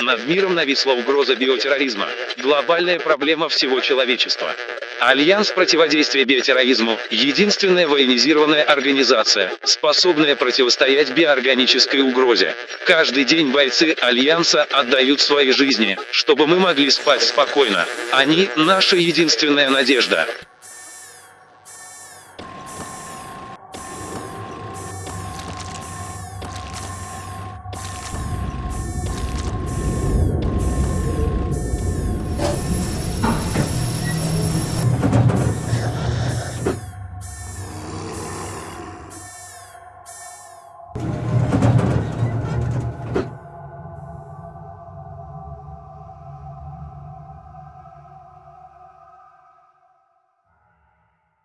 Над миром нависла угроза биотерроризма. Глобальная проблема всего человечества. Альянс противодействия биотерроризму – единственная военизированная организация, способная противостоять биоорганической угрозе. Каждый день бойцы Альянса отдают свои жизни, чтобы мы могли спать спокойно. Они – наша единственная надежда.